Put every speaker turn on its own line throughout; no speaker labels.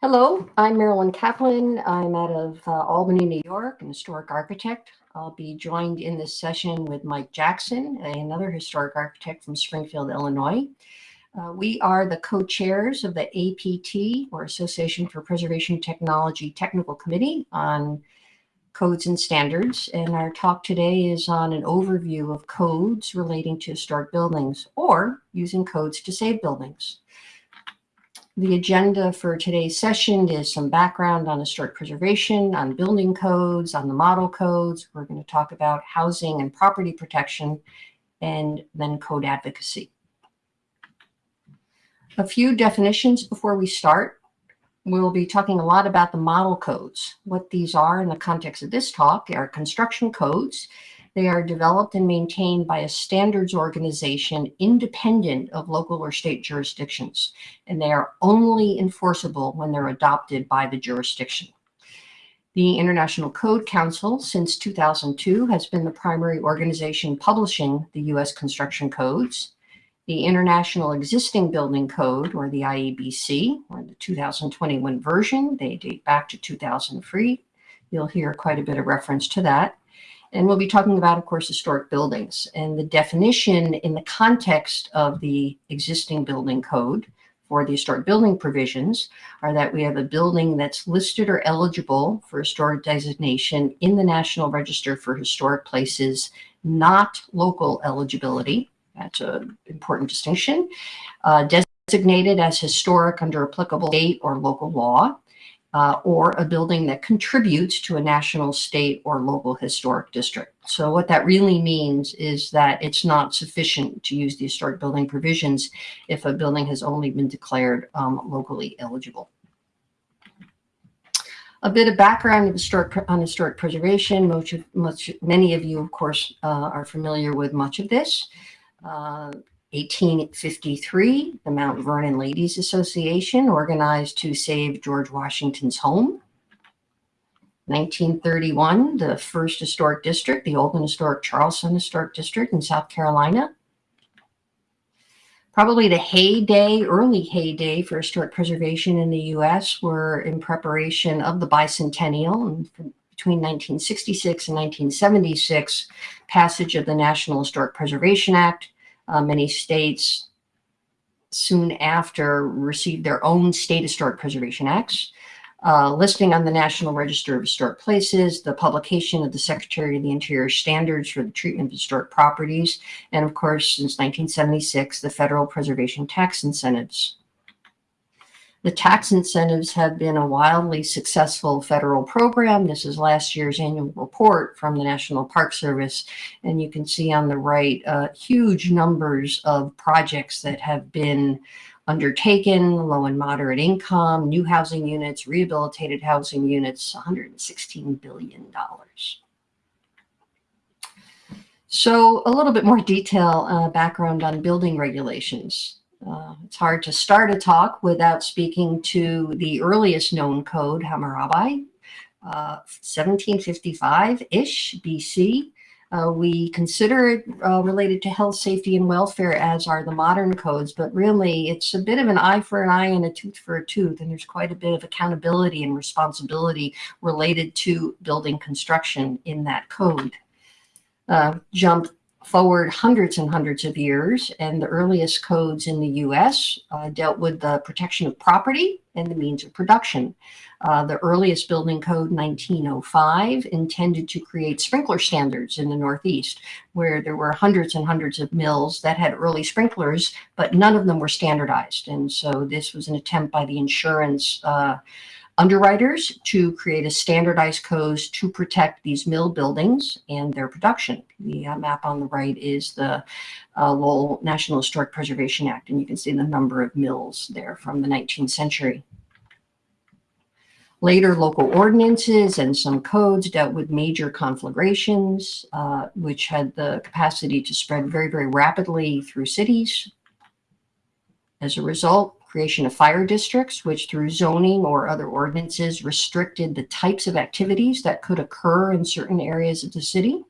Hello, I'm Marilyn Kaplan. I'm out of uh, Albany, New York, an historic architect. I'll be joined in this session with Mike Jackson, another historic architect from Springfield, Illinois. Uh, we are the co-chairs of the APT, or Association for Preservation Technology Technical Committee on Codes and Standards. And our talk today is on an overview of codes relating to historic buildings or using codes to save buildings. The agenda for today's session is some background on historic preservation, on building codes, on the model codes. We're going to talk about housing and property protection, and then code advocacy. A few definitions before we start. We'll be talking a lot about the model codes. What these are in the context of this talk are construction codes they are developed and maintained by a standards organization independent of local or state jurisdictions, and they are only enforceable when they're adopted by the jurisdiction. The International Code Council since 2002 has been the primary organization publishing the U.S. construction codes. The International Existing Building Code, or the IEBC, or the 2021 version, they date back to 2003. You'll hear quite a bit of reference to that. And we'll be talking about, of course, historic buildings and the definition in the context of the existing building code for the historic building provisions are that we have a building that's listed or eligible for historic designation in the National Register for Historic Places, not local eligibility. That's an important distinction. Uh, designated as historic under applicable state or local law uh, or a building that contributes to a national, state, or local historic district. So what that really means is that it's not sufficient to use the historic building provisions if a building has only been declared um, locally eligible. A bit of background historic, on historic preservation. Much, much, many of you, of course, uh, are familiar with much of this. Uh, 1853, the Mount Vernon Ladies Association organized to save George Washington's home. 1931, the first historic district, the old and historic Charleston Historic District in South Carolina. Probably the heyday, early heyday for historic preservation in the U.S. were in preparation of the bicentennial and between 1966 and 1976, passage of the National Historic Preservation Act, uh, many states soon after received their own state historic preservation acts, uh, listing on the National Register of Historic Places, the publication of the Secretary of the Interior standards for the treatment of historic properties, and of course, since 1976, the federal preservation tax incentives. The tax incentives have been a wildly successful federal program. This is last year's annual report from the National Park Service. And you can see on the right, uh, huge numbers of projects that have been undertaken, low and moderate income, new housing units, rehabilitated housing units, $116 billion. So a little bit more detail, uh, background on building regulations. Uh, it's hard to start a talk without speaking to the earliest known code, Hammurabi, 1755-ish uh, BC. Uh, we consider it uh, related to health, safety, and welfare as are the modern codes, but really it's a bit of an eye for an eye and a tooth for a tooth, and there's quite a bit of accountability and responsibility related to building construction in that code. Uh, jump forward hundreds and hundreds of years, and the earliest codes in the U.S. Uh, dealt with the protection of property and the means of production. Uh, the earliest building code, 1905, intended to create sprinkler standards in the Northeast, where there were hundreds and hundreds of mills that had early sprinklers, but none of them were standardized. And so this was an attempt by the insurance uh, underwriters to create a standardized code to protect these mill buildings and their production. The uh, map on the right is the uh, Lowell National Historic Preservation Act, and you can see the number of mills there from the 19th century. Later local ordinances and some codes dealt with major conflagrations, uh, which had the capacity to spread very, very rapidly through cities. As a result, creation of fire districts, which through zoning or other ordinances restricted the types of activities that could occur in certain areas of the city.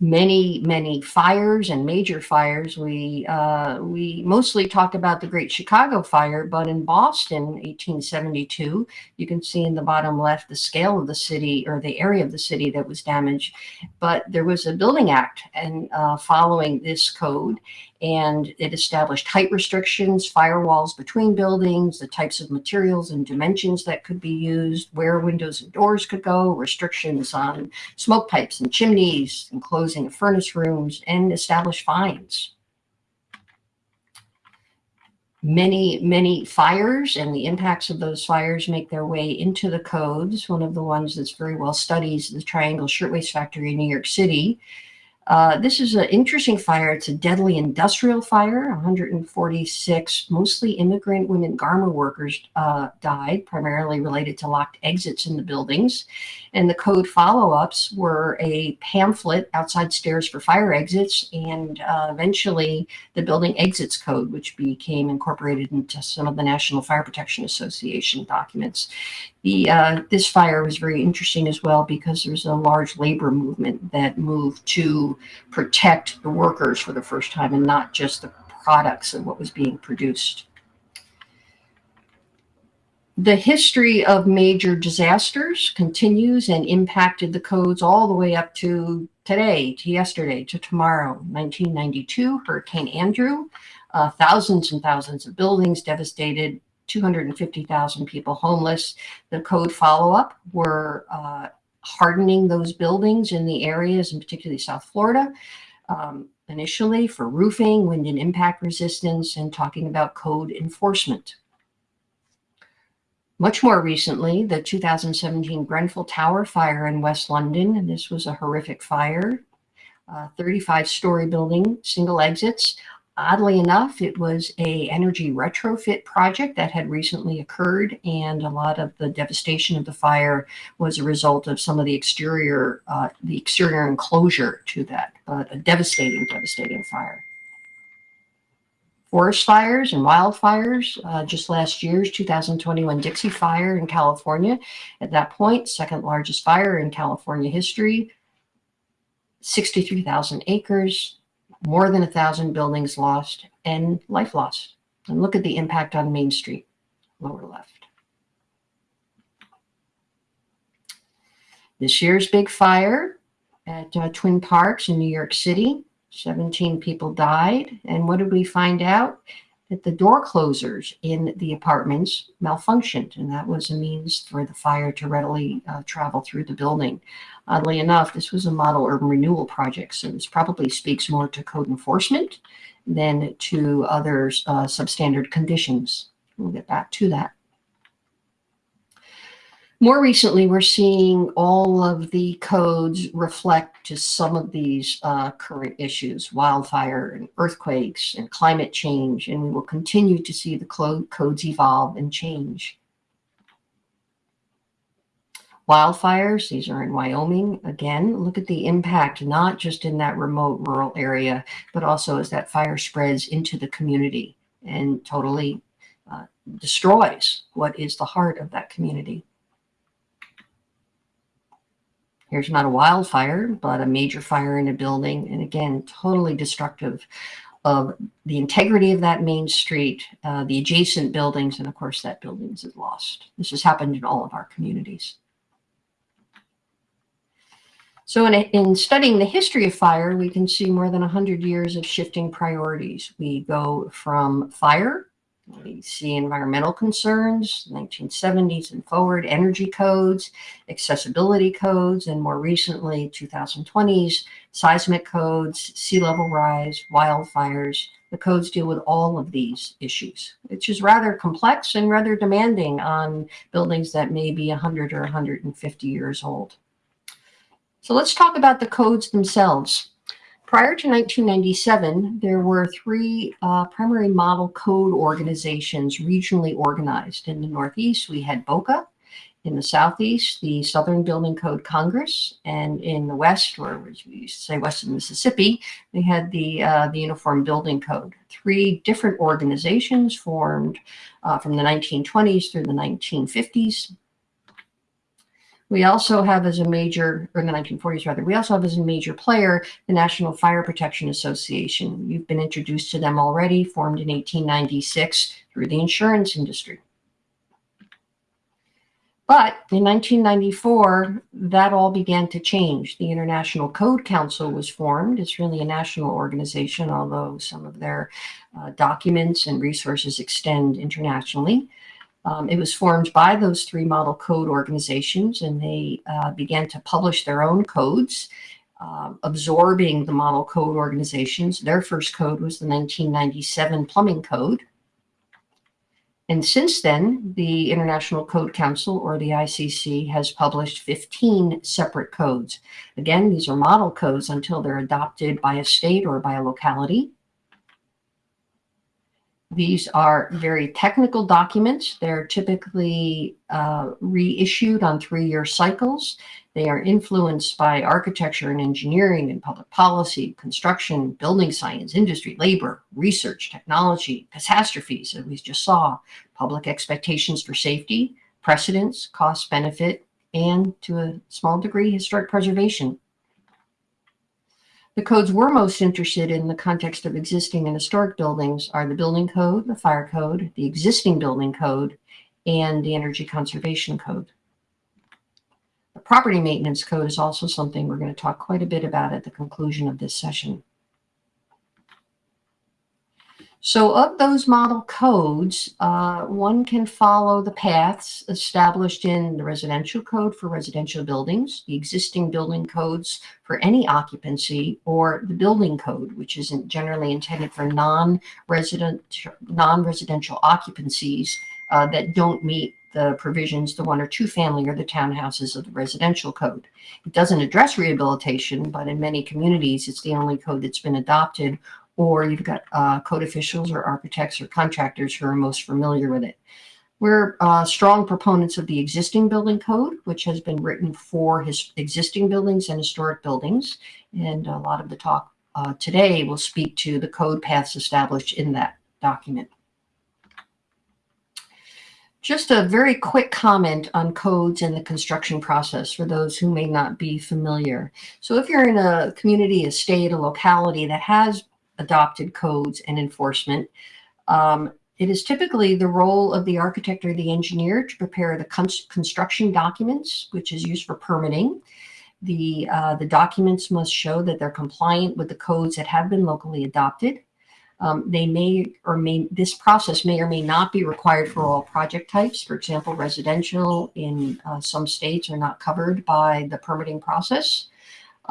many, many fires and major fires. We, uh, we mostly talk about the Great Chicago Fire, but in Boston, 1872, you can see in the bottom left the scale of the city or the area of the city that was damaged. But there was a building act and uh, following this code, and it established height restrictions, firewalls between buildings, the types of materials and dimensions that could be used, where windows and doors could go, restrictions on smoke pipes and chimneys, and closing of furnace rooms, and established fines. Many, many fires and the impacts of those fires make their way into the codes. One of the ones that's very well studied is the Triangle Shirtwaist Factory in New York City, uh, this is an interesting fire. It's a deadly industrial fire. 146 mostly immigrant women garment workers uh, died, primarily related to locked exits in the buildings. And the code follow-ups were a pamphlet, outside stairs for fire exits, and uh, eventually the building exits code, which became incorporated into some of the National Fire Protection Association documents. The, uh, this fire was very interesting as well because there's a large labor movement that moved to protect the workers for the first time and not just the products and what was being produced. The history of major disasters continues and impacted the codes all the way up to today, to yesterday, to tomorrow. 1992, Hurricane Andrew, uh, thousands and thousands of buildings devastated, 250,000 people homeless. The code follow-up were uh, hardening those buildings in the areas, and particularly South Florida, um, initially for roofing, wind and impact resistance, and talking about code enforcement. Much more recently, the 2017 Grenfell Tower fire in West London, and this was a horrific fire, 35-story building, single exits, Oddly enough, it was a energy retrofit project that had recently occurred, and a lot of the devastation of the fire was a result of some of the exterior, uh, the exterior enclosure to that, but a devastating, devastating fire. Forest fires and wildfires, uh, just last year's 2021 Dixie Fire in California. At that point, second largest fire in California history, 63,000 acres, more than a thousand buildings lost and life lost. And look at the impact on Main Street, lower left. This year's big fire at uh, Twin Parks in New York City, 17 people died. And what did we find out? That the door closers in the apartments malfunctioned, and that was a means for the fire to readily uh, travel through the building. Oddly enough, this was a model urban renewal project, so this probably speaks more to code enforcement than to other uh, substandard conditions. We'll get back to that. More recently, we're seeing all of the codes reflect to some of these uh, current issues, wildfire and earthquakes and climate change, and we will continue to see the codes evolve and change. Wildfires, these are in Wyoming. Again, look at the impact, not just in that remote rural area, but also as that fire spreads into the community and totally uh, destroys what is the heart of that community. Here's not a wildfire, but a major fire in a building. And again, totally destructive of the integrity of that main street, uh, the adjacent buildings, and of course that buildings is lost. This has happened in all of our communities. So in, in, studying the history of fire, we can see more than 100 years of shifting priorities. We go from fire we see environmental concerns, 1970s and forward, energy codes, accessibility codes, and more recently, 2020s, seismic codes, sea level rise, wildfires. The codes deal with all of these issues, which is rather complex and rather demanding on buildings that may be 100 or 150 years old. So let's talk about the codes themselves. Prior to 1997, there were three uh, primary model code organizations regionally organized. In the Northeast, we had BOCA. In the Southeast, the Southern Building Code Congress. And in the West, or as we used to say Western Mississippi, we had the, uh, the Uniform Building Code. Three different organizations formed uh, from the 1920s through the 1950s We also have as a major, or in the 1940s rather, we also have as a major player the National Fire Protection Association. You've been introduced to them already, formed in 1896 through the insurance industry. But in 1994, that all began to change. The International Code Council was formed. It's really a national organization, although some of their uh, documents and resources extend internationally. Um, it was formed by those three model code organizations, and they uh, began to publish their own codes, uh, absorbing the model code organizations. Their first code was the 1997 Plumbing Code. And since then, the International Code Council, or the ICC, has published 15 separate codes. Again, these are model codes until they're adopted by a state or by a locality. These are very technical documents. They're typically uh, reissued on three-year cycles. They are influenced by architecture and engineering and public policy, construction, building science, industry, labor, research, technology, catastrophes, as we just saw, public expectations for safety, precedents, cost benefit, and to a small degree, historic preservation. The codes we're most interested in the context of existing and historic buildings are the building code, the fire code, the existing building code, and the energy conservation code. The property maintenance code is also something we're going to talk quite a bit about at the conclusion of this session. So of those model codes, uh, one can follow the paths established in the residential code for residential buildings, the existing building codes for any occupancy, or the building code, which isn't generally intended for non-resident, non-residential occupancies uh, that don't meet the provisions, the one or two family or the townhouses of the residential code. It doesn't address rehabilitation, but in many communities, it's the only code that's been adopted or you've got uh, code officials or architects or contractors who are most familiar with it. We're uh, strong proponents of the existing building code, which has been written for his existing buildings and historic buildings. And a lot of the talk uh, today will speak to the code paths established in that document. Just a very quick comment on codes and the construction process for those who may not be familiar. So if you're in a community, a state, a locality that has adopted codes and enforcement. Um, it is typically the role of the architect or the engineer to prepare the con construction documents, which is used for permitting. The, uh, the documents must show that they're compliant with the codes that have been locally adopted. Um, they may or may, this process may or may not be required for all project types. For example, residential in uh, some states are not covered by the permitting process.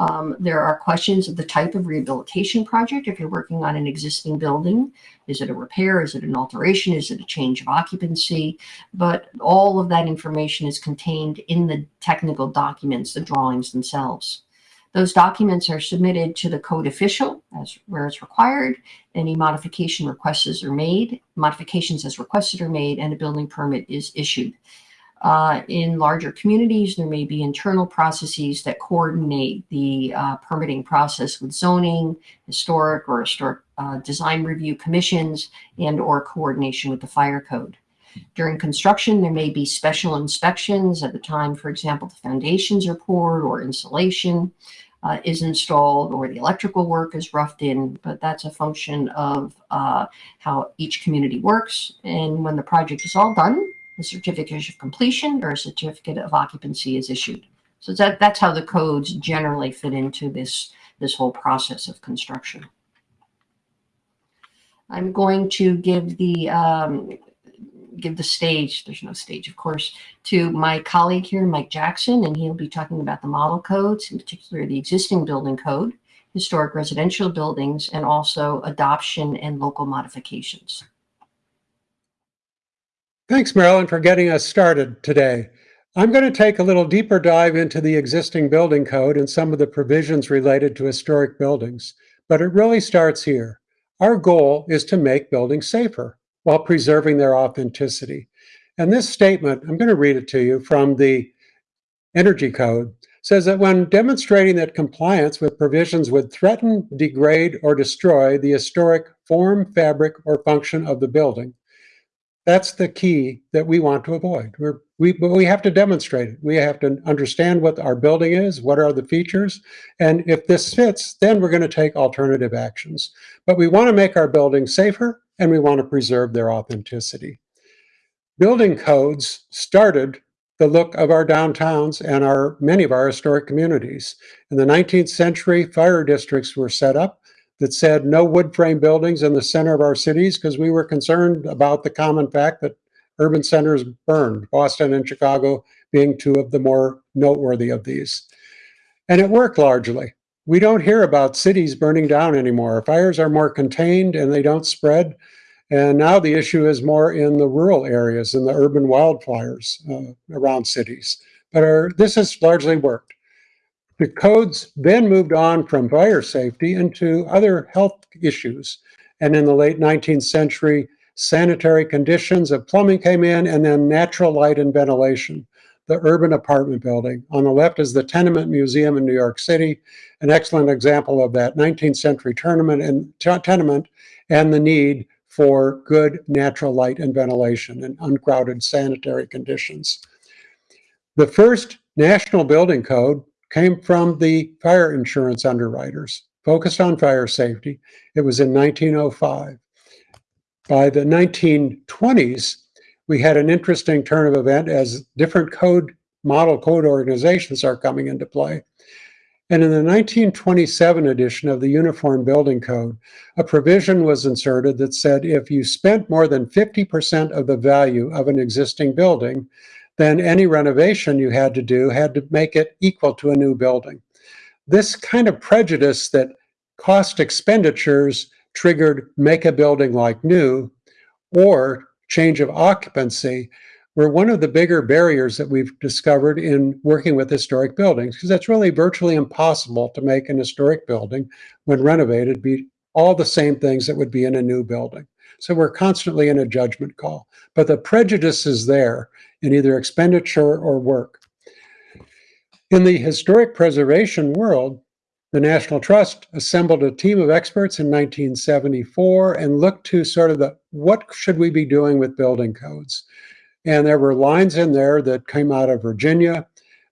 Um, there are questions of the type of rehabilitation project. If you're working on an existing building, is it a repair? Is it an alteration? Is it a change of occupancy? But all of that information is contained in the technical documents, the drawings themselves. Those documents are submitted to the code official as where it's required. Any modification requests are made, modifications as requested are made, and a building permit is issued. Uh, in larger communities, there may be internal processes that coordinate the uh, permitting process with zoning, historic or historic uh, design review commissions, and or coordination with the fire code. During construction, there may be special inspections at the time, for example, the foundations are poured or insulation uh, is installed or the electrical work is roughed in, but that's a function of uh, how each community works. And when the project is all done, a certificate of completion or a certificate of occupancy is issued. So that, that's how the codes generally fit into this, this whole process of construction. I'm going to give the um, give the stage, there's no stage, of course, to my colleague here, Mike Jackson, and he'll be talking about the model codes, in particular the existing building code, historic residential buildings, and also adoption and local modifications.
Thanks, Marilyn, for getting us started today. I'm going to take a little deeper dive into the existing building code and some of the provisions related to historic buildings, but it really starts here. Our goal is to make buildings safer while preserving their authenticity. And this statement, I'm going to read it to you from the Energy Code, says that when demonstrating that compliance with provisions would threaten, degrade, or destroy the historic form, fabric, or function of the building, that's the key that we want to avoid. We're, We, but we have to demonstrate it. We have to understand what our building is, what are the features, and if this fits, then we're going to take alternative actions. But we want to make our buildings safer and we want to preserve their authenticity. Building codes started the look of our downtowns and our many of our historic communities. In the 19th century, fire districts were set up that said no wood frame buildings in the center of our cities because we were concerned about the common fact that urban centers burned, Boston and Chicago being two of the more noteworthy of these. And it worked largely. We don't hear about cities burning down anymore. Fires are more contained and they don't spread. And now the issue is more in the rural areas and the urban wildfires uh, around cities. But our, this has largely worked. The codes then moved on from fire safety into other health issues. And in the late 19th century, sanitary conditions of plumbing came in, and then natural light and ventilation, the urban apartment building. On the left is the Tenement Museum in New York City, an excellent example of that 19th century tournament and tenement and the need for good natural light and ventilation and uncrowded sanitary conditions. The first national building code came from the fire insurance underwriters, focused on fire safety. It was in 1905. By the 1920s, we had an interesting turn of event as different code model code organizations are coming into play. And in the 1927 edition of the Uniform Building Code, a provision was inserted that said if you spent more than 50% of the value of an existing building, then any renovation you had to do had to make it equal to a new building. This kind of prejudice that cost expenditures triggered make a building like new or change of occupancy were one of the bigger barriers that we've discovered in working with historic buildings, because it's really virtually impossible to make an historic building, when renovated, be all the same things that would be in a new building. So we're constantly in a judgment call. But the prejudice is there in either expenditure or work. In the historic preservation world, the National Trust assembled a team of experts in 1974 and looked to sort of the what should we be doing with building codes? And there were lines in there that came out of Virginia,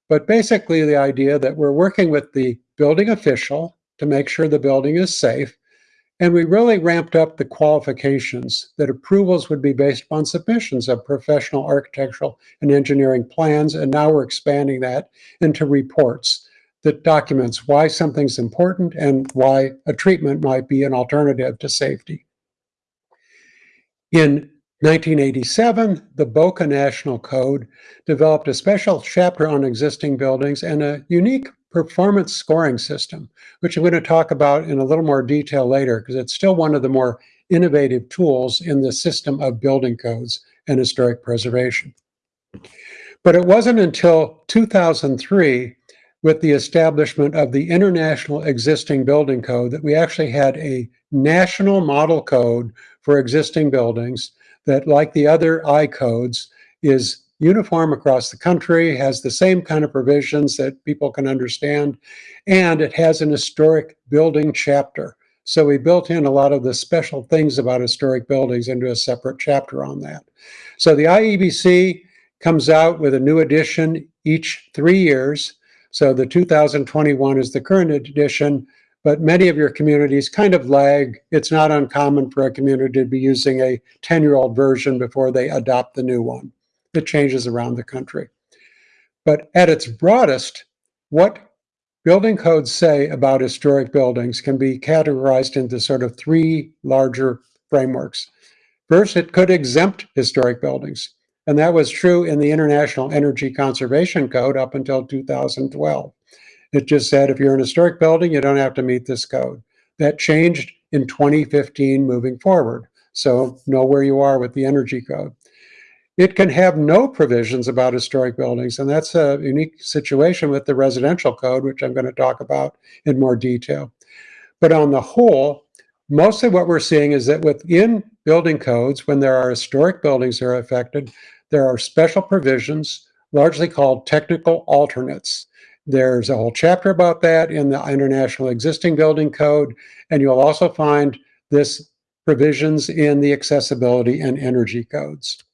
but basically the idea that we're working with the building official to make sure the building is safe. And we really ramped up the qualifications that approvals would be based upon submissions of professional architectural and engineering plans. And now we're expanding that into reports that documents why something's important and why a treatment might be an alternative to safety. In 1987, the BOCA National Code developed a special chapter on existing buildings and a unique performance scoring system, which I'm going to talk about in a little more detail later, because it's still one of the more innovative tools in the system of building codes and historic preservation. But it wasn't until 2003, with the establishment of the International Existing Building Code, that we actually had a national model code for existing buildings that, like the other I codes, is uniform across the country, has the same kind of provisions that people can understand, and it has an historic building chapter. So we built in a lot of the special things about historic buildings into a separate chapter on that. So the IEBC comes out with a new edition each three years. So the 2021 is the current edition but many of your communities kind of lag. It's not uncommon for a community to be using a 10-year-old version before they adopt the new one. It changes around the country. But at its broadest, what building codes say about historic buildings can be categorized into sort of three larger frameworks. First, it could exempt historic buildings. And that was true in the International Energy Conservation Code up until 2012. It just said if you're an historic building, you don't have to meet this code. That changed in 2015 moving forward. So know where you are with the energy code. It can have no provisions about historic buildings, and that's a unique situation with the residential code, which I'm going to talk about in more detail. But on the whole, mostly what we're seeing is that within building codes, when there are historic buildings that are affected, there are special provisions, largely called technical alternates. There's a whole chapter about that in the International Existing Building Code, and you'll also find this provisions in the accessibility and energy codes.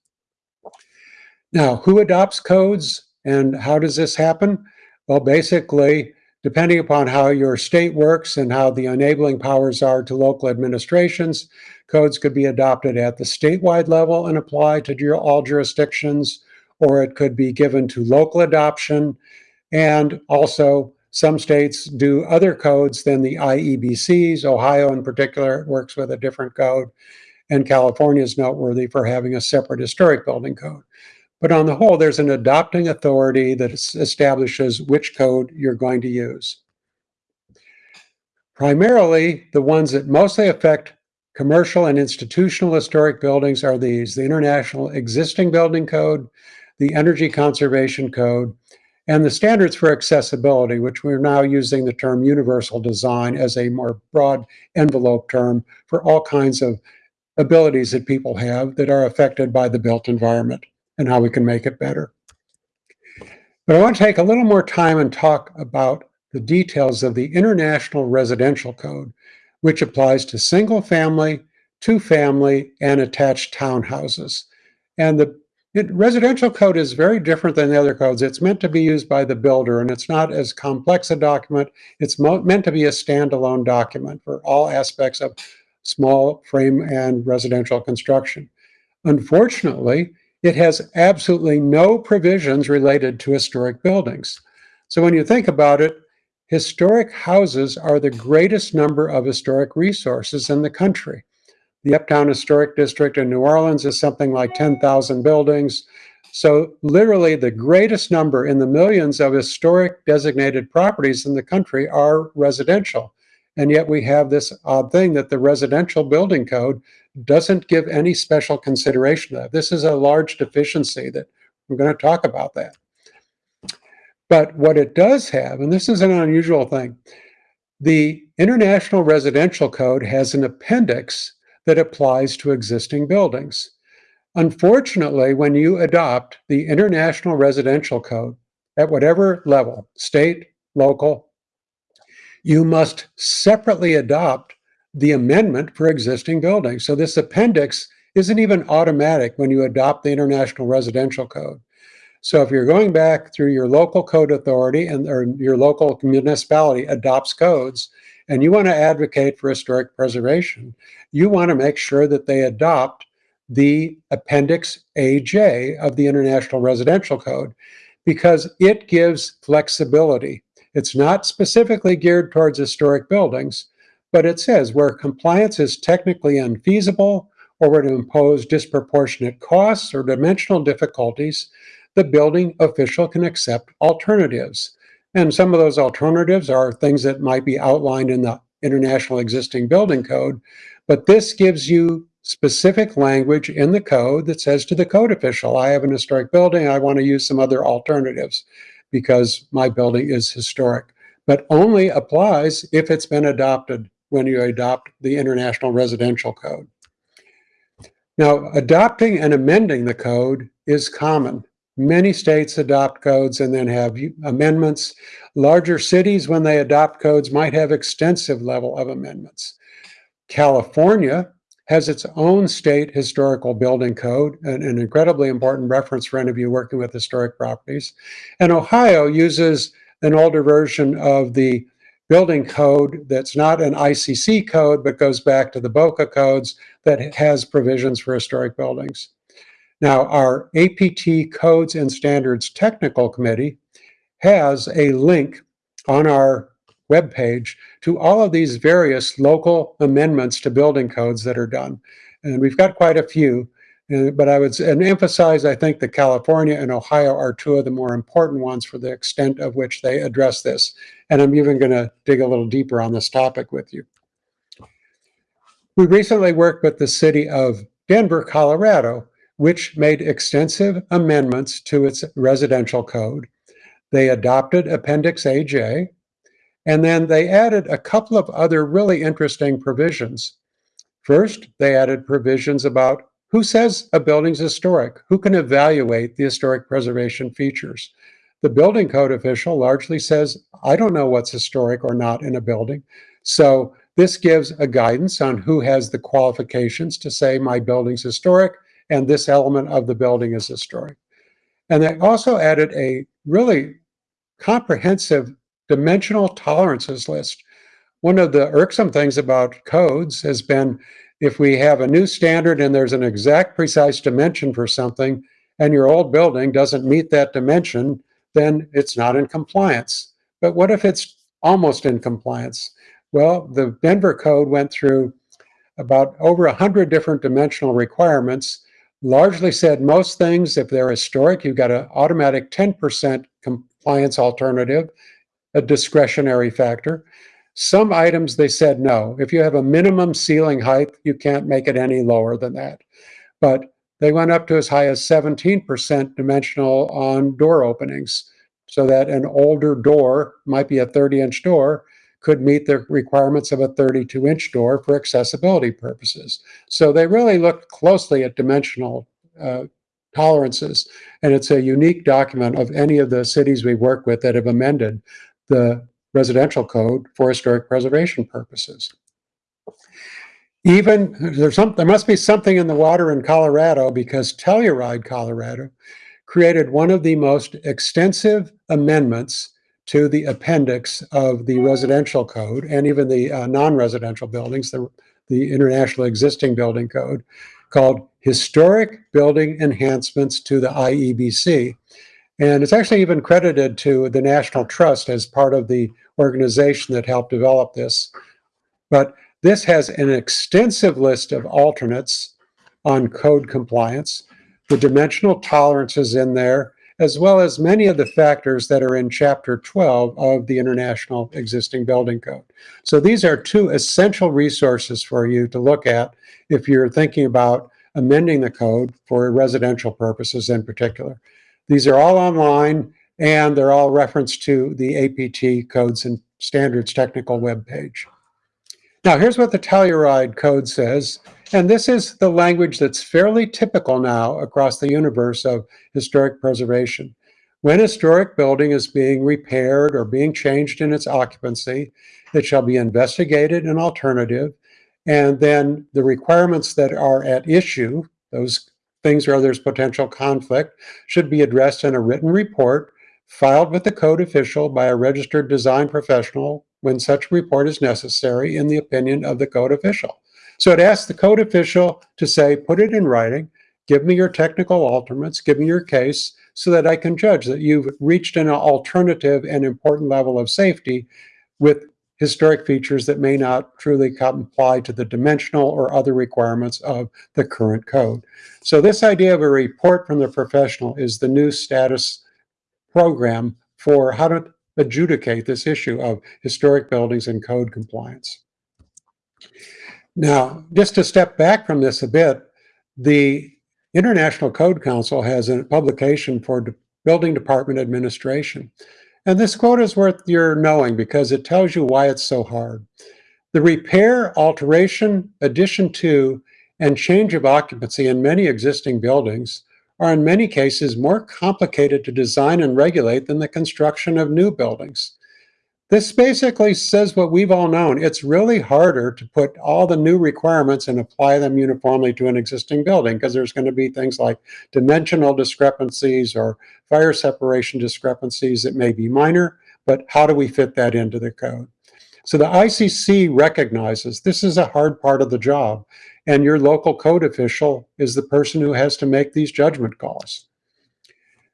Now, who adopts codes and how does this happen? Well, basically, depending upon how your state works and how the enabling powers are to local administrations, codes could be adopted at the statewide level and apply to all jurisdictions, or it could be given to local adoption. And also, some states do other codes than the IEBCs. Ohio, in particular, works with a different code. And California is noteworthy for having a separate historic building code. But on the whole, there's an adopting authority that establishes which code you're going to use. Primarily, the ones that mostly affect commercial and institutional historic buildings are these the International Existing Building Code, the Energy Conservation Code, and the standards for accessibility, which we're now using the term universal design as a more broad envelope term for all kinds of abilities that people have that are affected by the built environment and how we can make it better. But I want to take a little more time and talk about the details of the International Residential Code, which applies to single family, two family, and attached townhouses. And the it, residential code is very different than the other codes. It's meant to be used by the builder, and it's not as complex a document. It's meant to be a standalone document for all aspects of small frame and residential construction. Unfortunately, it has absolutely no provisions related to historic buildings. So when you think about it, historic houses are the greatest number of historic resources in the country. The Uptown Historic District in New Orleans is something like 10,000 buildings. So, literally, the greatest number in the millions of historic designated properties in the country are residential. And yet, we have this odd thing that the residential building code doesn't give any special consideration to that. This is a large deficiency that we're going to talk about that. But what it does have, and this is an unusual thing, the International Residential Code has an appendix that applies to existing buildings. Unfortunately, when you adopt the International Residential Code at whatever level, state, local, you must separately adopt the amendment for existing buildings. So this appendix isn't even automatic when you adopt the International Residential Code. So if you're going back through your local code authority and or your local municipality adopts codes and you want to advocate for historic preservation, you want to make sure that they adopt the Appendix AJ of the International Residential Code because it gives flexibility. It's not specifically geared towards historic buildings, but it says where compliance is technically unfeasible or would impose disproportionate costs or dimensional difficulties, the building official can accept alternatives. And some of those alternatives are things that might be outlined in the International Existing Building Code, but this gives you specific language in the code that says to the code official, I have an historic building, I want to use some other alternatives because my building is historic, but only applies if it's been adopted when you adopt the International Residential Code. Now, adopting and amending the code is common. Many states adopt codes and then have amendments. Larger cities, when they adopt codes, might have extensive level of amendments. California has its own state historical building code, an, an incredibly important reference for any of you working with historic properties. And Ohio uses an older version of the building code that's not an ICC code, but goes back to the BOCA codes that has provisions for historic buildings. Now, our APT Codes and Standards Technical Committee has a link on our webpage to all of these various local amendments to building codes that are done. And we've got quite a few, uh, but I would and emphasize, I think that California and Ohio are two of the more important ones for the extent of which they address this. And I'm even going to dig a little deeper on this topic with you. We recently worked with the city of Denver, Colorado, which made extensive amendments to its residential code. They adopted Appendix AJ, and then they added a couple of other really interesting provisions. First, they added provisions about who says a building's historic, who can evaluate the historic preservation features. The building code official largely says, I don't know what's historic or not in a building. So this gives a guidance on who has the qualifications to say my building's historic and this element of the building is historic. And they also added a really comprehensive dimensional tolerances list. One of the irksome things about codes has been if we have a new standard and there's an exact precise dimension for something and your old building doesn't meet that dimension, then it's not in compliance. But what if it's almost in compliance? Well, the Denver code went through about over 100 different dimensional requirements, largely said most things, if they're historic, you've got an automatic 10% compliance alternative, a discretionary factor. Some items they said no. If you have a minimum ceiling height, you can't make it any lower than that. But they went up to as high as 17% dimensional on door openings, so that an older door, might be a 30 inch door, could meet the requirements of a 32 inch door for accessibility purposes. So they really looked closely at dimensional uh, tolerances. And it's a unique document of any of the cities we work with that have amended the residential code for historic preservation purposes. Even there's some, there must be something in the water in Colorado because Telluride, Colorado, created one of the most extensive amendments to the appendix of the residential code and even the uh, non-residential buildings, the, the international existing building code, called Historic Building Enhancements to the IEBC. And it's actually even credited to the National Trust as part of the organization that helped develop this. But this has an extensive list of alternates on code compliance, the dimensional tolerances in there, as well as many of the factors that are in Chapter 12 of the International Existing Building Code. So these are two essential resources for you to look at if you're thinking about amending the code for residential purposes in particular. These are all online and they're all referenced to the APT Codes and Standards technical webpage. Now here's what the Telluride code says, and this is the language that's fairly typical now across the universe of historic preservation. When a historic building is being repaired or being changed in its occupancy, it shall be investigated an alternative, and then the requirements that are at issue, those things where there's potential conflict, should be addressed in a written report filed with the code official by a registered design professional when such report is necessary in the opinion of the code official. So it asks the code official to say, put it in writing, give me your technical alternates, give me your case, so that I can judge that you've reached an alternative and important level of safety with historic features that may not truly comply to the dimensional or other requirements of the current code. So this idea of a report from the professional is the new status program for how to adjudicate this issue of historic buildings and code compliance. Now, just to step back from this a bit, the International Code Council has a publication for building department administration. And this quote is worth your knowing because it tells you why it's so hard. The repair, alteration, addition to, and change of occupancy in many existing buildings are in many cases more complicated to design and regulate than the construction of new buildings. This basically says what we've all known. It's really harder to put all the new requirements and apply them uniformly to an existing building because there's going to be things like dimensional discrepancies or fire separation discrepancies that may be minor, but how do we fit that into the code? So the ICC recognizes this is a hard part of the job and your local code official is the person who has to make these judgment calls.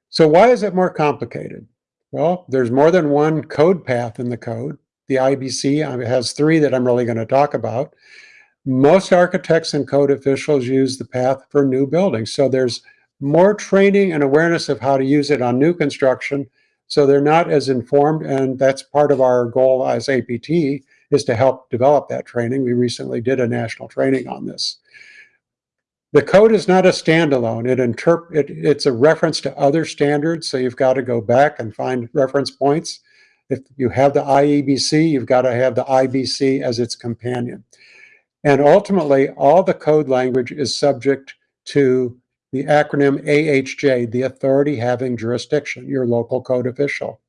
So why is it more complicated? Well, there's more than one code path in the code. The IBC has three that I'm really going to talk about. Most architects and code officials use the path for new buildings. So there's more training and awareness of how to use it on new construction. So they're not as informed. And that's part of our goal as APT is to help develop that training. We recently did a national training on this. The code is not a standalone. It interp it, it's a reference to other standards, so you've got to go back and find reference points. If you have the IEBC, you've got to have the IBC as its companion. And ultimately, all the code language is subject to the acronym AHJ, the authority having jurisdiction, your local code official.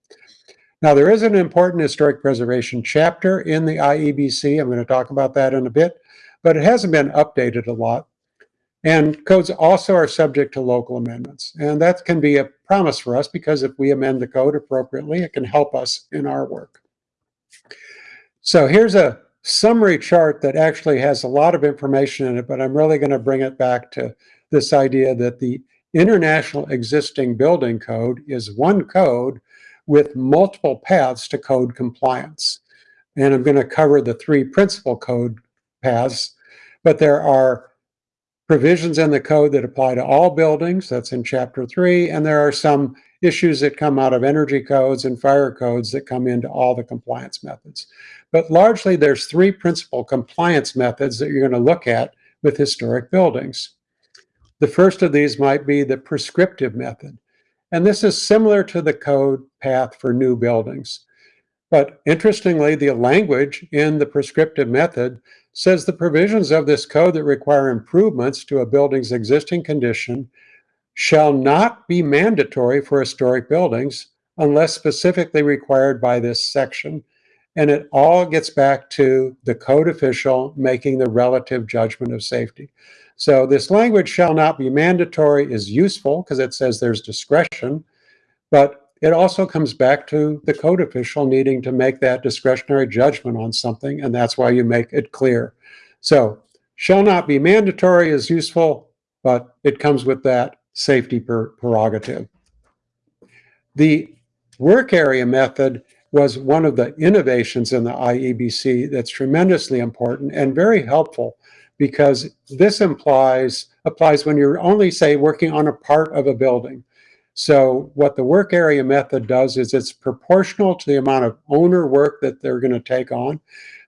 Now, there is an important historic preservation chapter in the IEBC. I'm going to talk about that in a bit, but it hasn't been updated a lot. And codes also are subject to local amendments. And that can be a promise for us because if we amend the code appropriately, it can help us in our work. So here's a summary chart that actually has a lot of information in it, but I'm really going to bring it back to this idea that the International Existing Building Code is one code with multiple paths to code compliance. And I'm going to cover the three principal code paths, but there are provisions in the code that apply to all buildings, that's in chapter three, and there are some issues that come out of energy codes and fire codes that come into all the compliance methods. But largely there's three principal compliance methods that you're going to look at with historic buildings. The first of these might be the prescriptive method. And this is similar to the code path for new buildings. But interestingly, the language in the prescriptive method says the provisions of this code that require improvements to a building's existing condition shall not be mandatory for historic buildings unless specifically required by this section. And it all gets back to the code official making the relative judgment of safety. So this language shall not be mandatory is useful because it says there's discretion, but it also comes back to the code official needing to make that discretionary judgment on something, and that's why you make it clear. So shall not be mandatory is useful, but it comes with that safety prerogative. The work area method was one of the innovations in the IEBC that's tremendously important and very helpful because this implies applies when you're only say working on a part of a building. So what the work area method does is it's proportional to the amount of owner work that they're going to take on.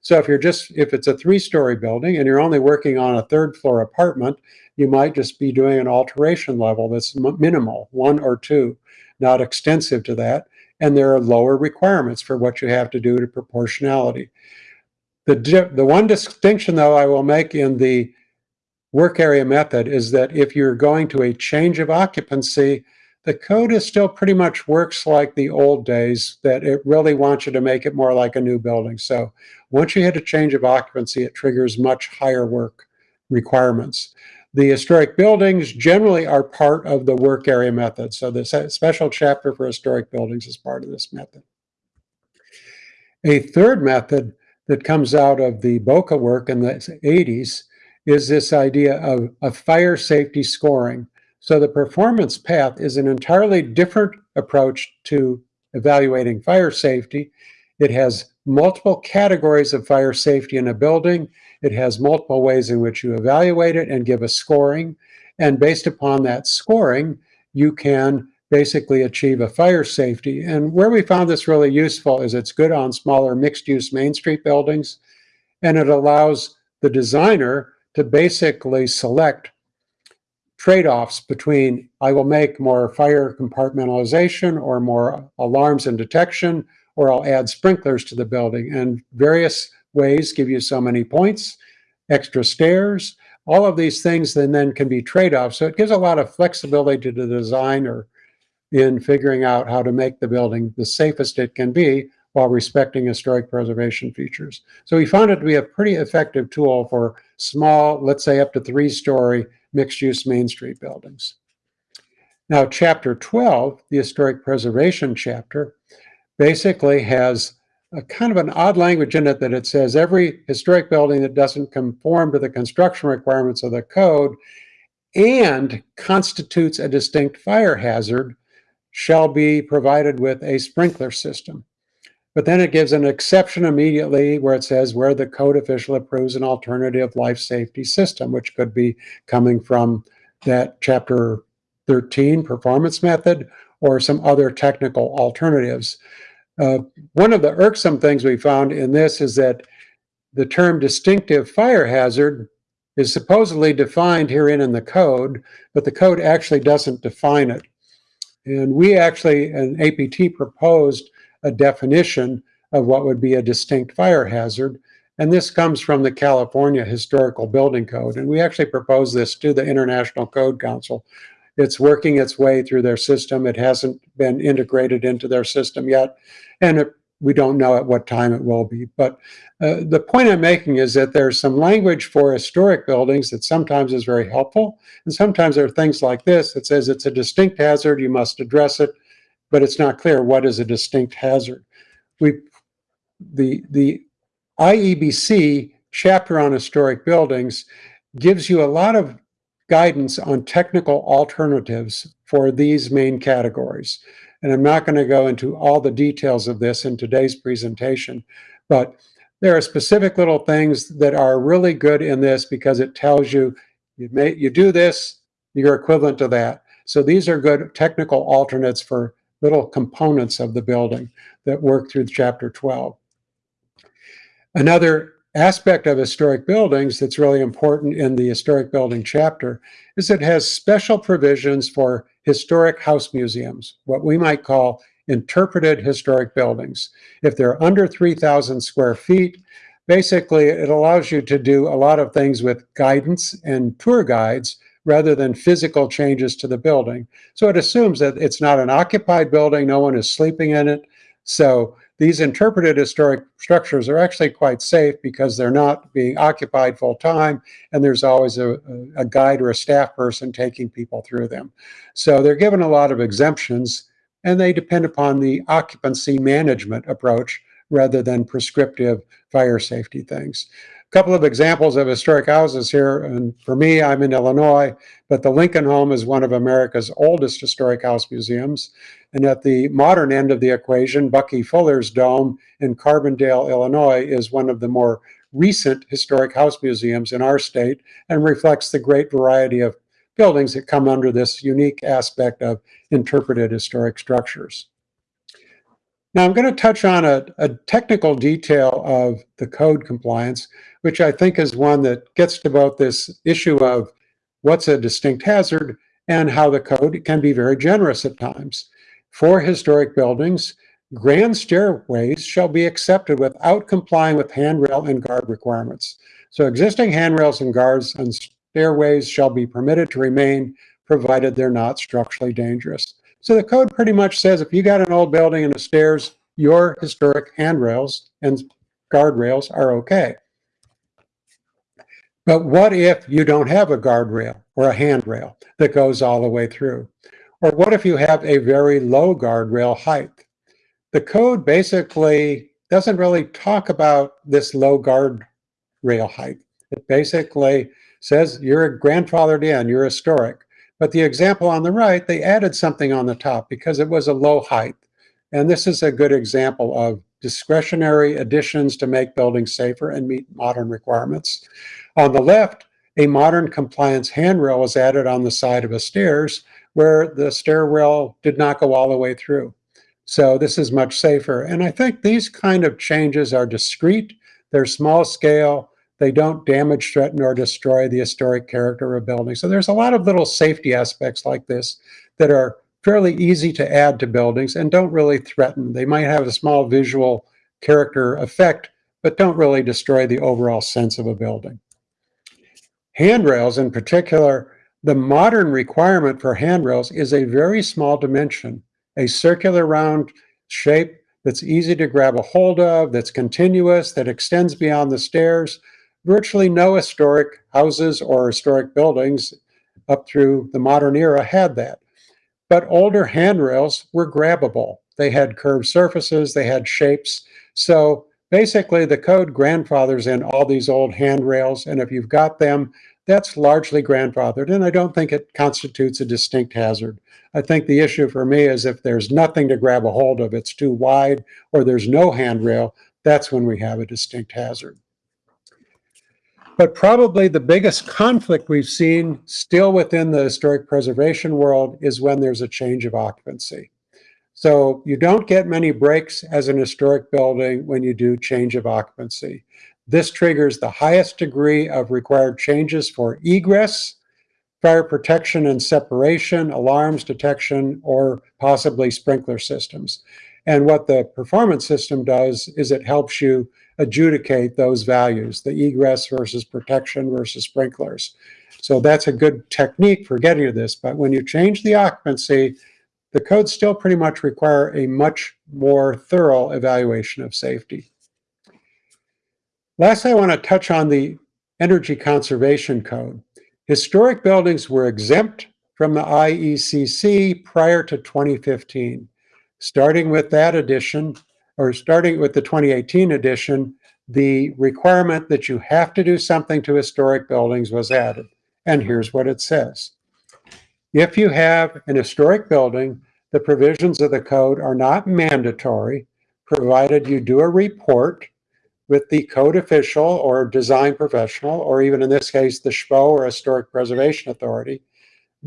So if you're just if it's a three-story building and you're only working on a third floor apartment, you might just be doing an alteration level that's minimal, one or two, not extensive to that. And there are lower requirements for what you have to do to proportionality. The, the one distinction, though, I will make in the work area method is that if you're going to a change of occupancy, the code is still pretty much works like the old days, that it really wants you to make it more like a new building. So once you hit a change of occupancy, it triggers much higher work requirements. The historic buildings generally are part of the work area method. So the special chapter for historic buildings is part of this method. A third method that comes out of the BOCA work in the 80s is this idea of, of fire safety scoring. So the performance path is an entirely different approach to evaluating fire safety. It has multiple categories of fire safety in a building. It has multiple ways in which you evaluate it and give a scoring. And based upon that scoring, you can basically achieve a fire safety. And where we found this really useful is it's good on smaller mixed use Main Street buildings, and it allows the designer to basically select trade-offs between I will make more fire compartmentalization or more alarms and detection, or I'll add sprinklers to the building. And various ways give you so many points, extra stairs, all of these things then, then can be trade-offs. So it gives a lot of flexibility to the designer in figuring out how to make the building the safest it can be while respecting historic preservation features. So we found it to be a pretty effective tool for small, let's say up to three-story mixed-use Main Street buildings. Now, chapter 12, the historic preservation chapter, basically has a kind of an odd language in it that it says every historic building that doesn't conform to the construction requirements of the code and constitutes a distinct fire hazard shall be provided with a sprinkler system. But then it gives an exception immediately where it says where the code official approves an alternative life safety system, which could be coming from that chapter 13 performance method or some other technical alternatives. Uh, one of the irksome things we found in this is that the term distinctive fire hazard is supposedly defined herein in the code, but the code actually doesn't define it. And we actually, an APT proposed a definition of what would be a distinct fire hazard. And this comes from the California Historical Building Code. And we actually proposed this to the International Code Council. It's working its way through their system. It hasn't been integrated into their system yet. And it we don't know at what time it will be. But uh, the point I'm making is that there's some language for historic buildings that sometimes is very helpful. And sometimes there are things like this that says it's a distinct hazard, you must address it, but it's not clear what is a distinct hazard. We, the, the IEBC chapter on historic buildings gives you a lot of guidance on technical alternatives for these main categories. And I'm not going to go into all the details of this in today's presentation, but there are specific little things that are really good in this because it tells you you may you do this, you're equivalent to that. So these are good technical alternates for little components of the building that work through chapter 12. Another aspect of historic buildings that's really important in the historic building chapter is it has special provisions for historic house museums, what we might call interpreted historic buildings. If they're under 3,000 square feet, basically it allows you to do a lot of things with guidance and tour guides rather than physical changes to the building. So it assumes that it's not an occupied building, no one is sleeping in it. So these interpreted historic structures are actually quite safe because they're not being occupied full time and there's always a, a, guide or a staff person taking people through them. So they're given a lot of exemptions and they depend upon the occupancy management approach rather than prescriptive fire safety things couple of examples of historic houses here. And for me, I'm in Illinois, but the Lincoln Home is one of America's oldest historic house museums. And at the modern end of the equation, Bucky Fuller's Dome in Carbondale, Illinois is one of the more recent historic house museums in our state and reflects the great variety of buildings that come under this unique aspect of interpreted historic structures. Now I'm going to touch on a, a, technical detail of the code compliance, which I think is one that gets to both this issue of what's a distinct hazard and how the code can be very generous at times. For historic buildings, grand stairways shall be accepted without complying with handrail and guard requirements. So existing handrails and guards and stairways shall be permitted to remain provided they're not structurally dangerous. So the code pretty much says if you got an old building and the stairs, your historic handrails and guardrails are okay. But what if you don't have a guardrail or a handrail that goes all the way through? Or what if you have a very low guardrail height? The code basically doesn't really talk about this low guardrail height. It basically says you're a grandfathered in, you're historic. But the example on the right, they added something on the top because it was a low height. And this is a good example of discretionary additions to make buildings safer and meet modern requirements. On the left, a modern compliance handrail was added on the side of a stairs where the stairwell did not go all the way through. So this is much safer. And I think these kind of changes are discrete, they're small scale, they don't damage, threaten, or destroy the historic character of a building. So there's a lot of little safety aspects like this that are fairly easy to add to buildings and don't really threaten. They might have a small visual character effect, but don't really destroy the overall sense of a building. Handrails in particular, the modern requirement for handrails is a very small dimension, a circular round shape that's easy to grab a hold of, that's continuous, that extends beyond the stairs, virtually no historic houses or historic buildings up through the modern era had that. But older handrails were grabbable. They had curved surfaces, they had shapes. So basically the code grandfathers in all these old handrails. And if you've got them, that's largely grandfathered. And I don't think it constitutes a distinct hazard. I think the issue for me is if there's nothing to grab a hold of, it's too wide, or there's no handrail, that's when we have a distinct hazard. But probably the biggest conflict we've seen still within the historic preservation world is when there's a change of occupancy. So you don't get many breaks as an historic building when you do change of occupancy. This triggers the highest degree of required changes for egress, fire protection and separation, alarms detection, or possibly sprinkler systems. And what the performance system does is it helps you adjudicate those values, the egress versus protection versus sprinklers. So that's a good technique for getting to this. But when you change the occupancy, the codes still pretty much require a much more thorough evaluation of safety. Lastly, I want to touch on the Energy Conservation Code. Historic buildings were exempt from the IECC prior to 2015. Starting with that edition, or starting with the 2018 edition, the requirement that you have to do something to historic buildings was added. And here's what it says. If you have an historic building, the provisions of the code are not mandatory, provided you do a report with the code official or design professional, or even in this case, the SHPO or Historic Preservation Authority,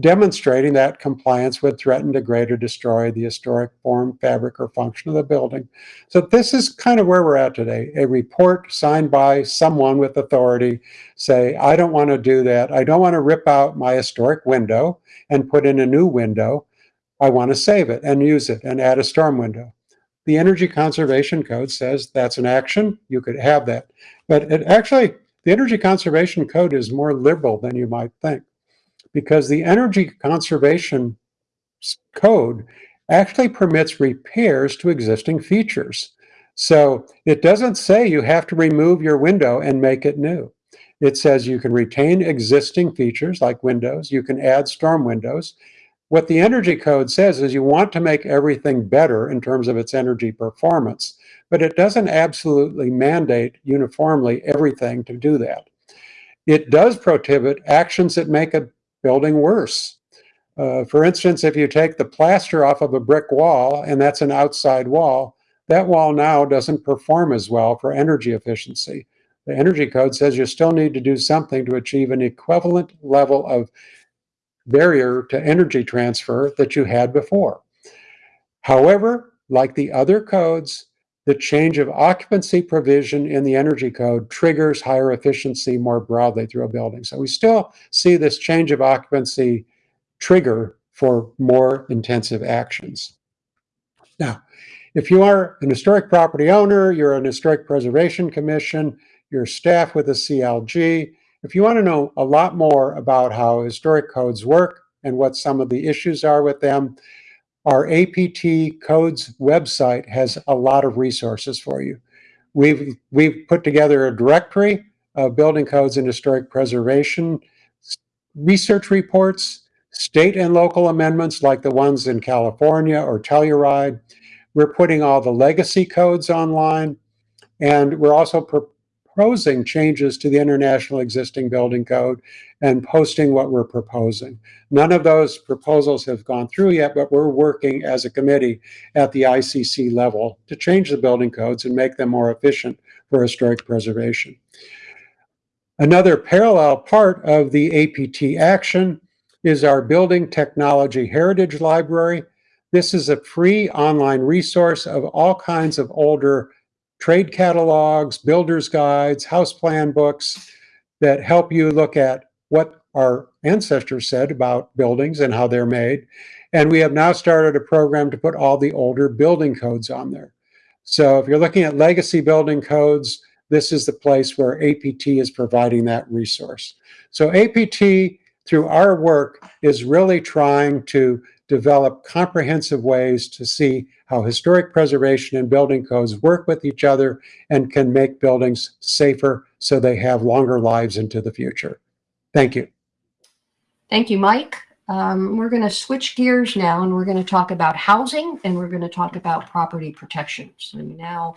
demonstrating that compliance would threaten, degrade, or destroy the historic form, fabric, or function of the building. So this is kind of where we're at today. A report signed by someone with authority say, I don't want to do that. I don't want to rip out my historic window and put in a new window. I want to save it and use it and add a storm window. The Energy Conservation Code says that's an action. You could have that. But it actually, the Energy Conservation Code is more liberal than you might think because the Energy Conservation Code actually permits repairs to existing features. So it doesn't say you have to remove your window and make it new. It says you can retain existing features like windows, you can add storm windows. What the Energy Code says is you want to make everything better in terms of its energy performance, but it doesn't absolutely mandate uniformly everything to do that. It does prohibit actions that make a building worse. Uh, for instance, if you take the plaster off of a brick wall and that's an outside wall, that wall now doesn't perform as well for energy efficiency. The Energy Code says you still need to do something to achieve an equivalent level of barrier to energy transfer that you had before. However, like the other codes, the change of occupancy provision in the energy code triggers higher efficiency more broadly through a building. So we still see this change of occupancy trigger for more intensive actions. Now, if you are an historic property owner, you're an historic preservation commission, you're staff with a CLG, if you want to know a lot more about how historic codes work and what some of the issues are with them, our APT codes website has a lot of resources for you. We've, we've put together a directory of building codes and historic preservation, research reports, state and local amendments like the ones in California or Telluride. We're putting all the legacy codes online, and we're also proposing changes to the international existing building code and posting what we're proposing. None of those proposals have gone through yet, but we're working as a committee at the ICC level to change the building codes and make them more efficient for historic preservation. Another parallel part of the APT action is our Building Technology Heritage Library. This is a free online resource of all kinds of older trade catalogs, builder's guides, house plan books that help you look at what our ancestors said about buildings and how they're made. And we have now started a program to put all the older building codes on there. So if you're looking at legacy building codes, this is the place where APT is providing that resource. So APT, through our work, is really trying to develop comprehensive ways to see how historic preservation and building codes work with each other and can make buildings safer so they have longer lives into the future. Thank you.
Thank you, Mike. Um, we're going to switch gears now and we're going to talk about housing and we're going to talk about property protection. So we now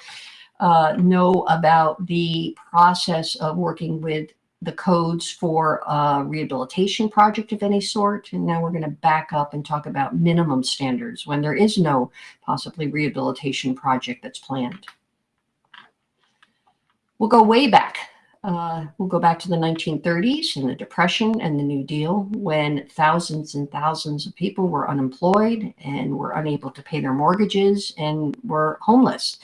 uh, know about the process of working with the codes for a rehabilitation project of any sort. And now we're going to back up and talk about minimum standards when there is no possibly rehabilitation project that's planned. We'll go way back. Uh, we'll go back to the 1930s and the Depression and the New Deal when thousands and thousands of people were unemployed and were unable to pay their mortgages and were homeless.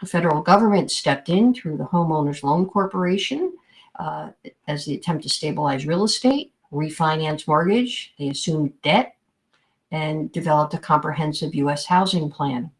The federal government stepped in through the Homeowners Loan Corporation uh, as the attempt to stabilize real estate, refinance mortgage. They assumed debt and developed a comprehensive U.S. housing plan.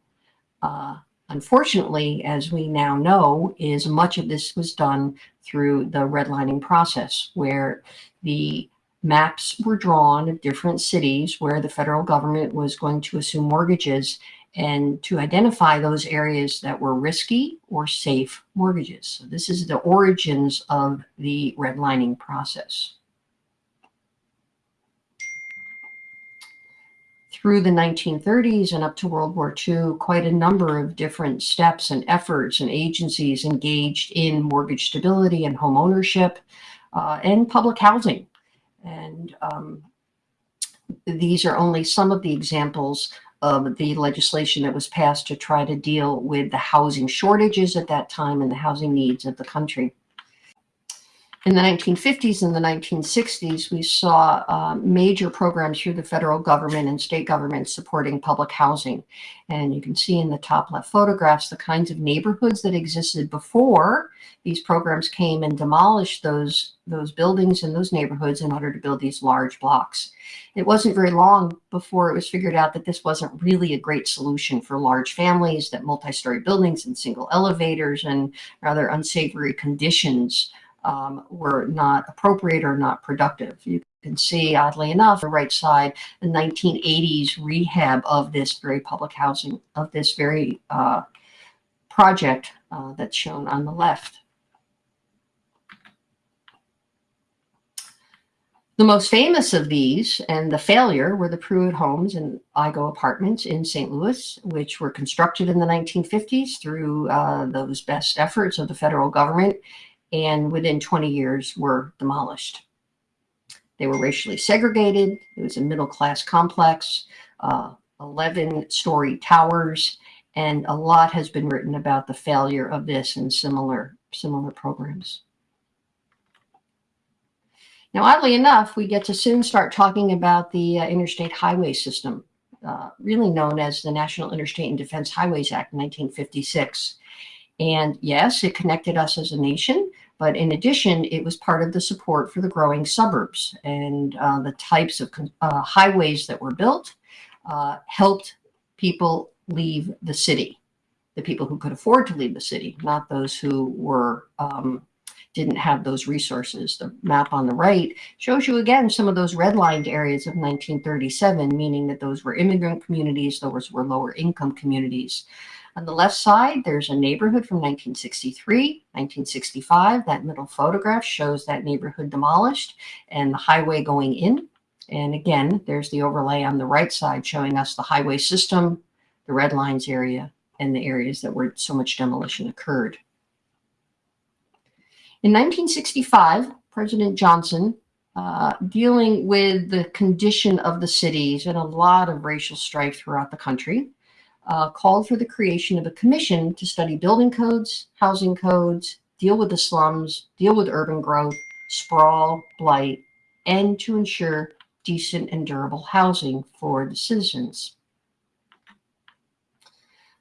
Uh, unfortunately, as we now know, is much of this was done through the redlining process, where the maps were drawn of different cities where the federal government was going to assume mortgages and to identify those areas that were risky or safe mortgages. So this is the origins of the redlining process. Through the 1930s and up to World War II, quite a number of different steps and efforts and agencies engaged in mortgage stability and home ownership uh, and public housing. And um, these are only some of the examples of the legislation that was passed to try to deal with the housing shortages at that time and the housing needs of the country. In the 1950s and the 1960s, we saw uh, major programs through the federal government and state governments supporting public housing. And you can see in the top left photographs the kinds of neighborhoods that existed before these programs came and demolished those, those buildings and those neighborhoods in order to build these large blocks. It wasn't very long before it was figured out that this wasn't really a great solution for large families, that multi-story buildings and single elevators and rather unsavory conditions um, were not appropriate or not productive. You can see, oddly enough, the right side, the 1980s rehab of this very public housing, of this very uh, project uh, that's shown on the left. The most famous of these and the failure were the Pruitt homes and Igoe apartments in St. Louis, which were constructed in the 1950s through uh, those best efforts of the federal government and within 20 years were demolished. They were racially segregated. It was a middle class complex, uh, 11 story towers, and a lot has been written about the failure of this and similar, similar programs. Now, oddly enough, we get to soon start talking about the uh, interstate highway system, uh, really known as the National Interstate and Defense Highways Act 1956. And yes, it connected us as a nation, but in addition, it was part of the support for the growing suburbs and uh, the types of uh, highways that were built uh, helped people leave the city, the people who could afford to leave the city, not those who were um, didn't have those resources. The map on the right shows you again some of those redlined areas of 1937, meaning that those were immigrant communities, those were lower income communities. On the left side, there's a neighborhood from 1963, 1965. That middle photograph shows that neighborhood demolished and the highway going in. And again, there's the overlay on the right side showing us the highway system, the red lines area, and the areas that where so much demolition occurred. In 1965, President Johnson, uh, dealing with the condition of the cities and a lot of racial strife throughout the country, uh, called for the creation of a commission to study building codes, housing codes, deal with the slums, deal with urban growth, sprawl, blight, and to ensure decent and durable housing for the citizens.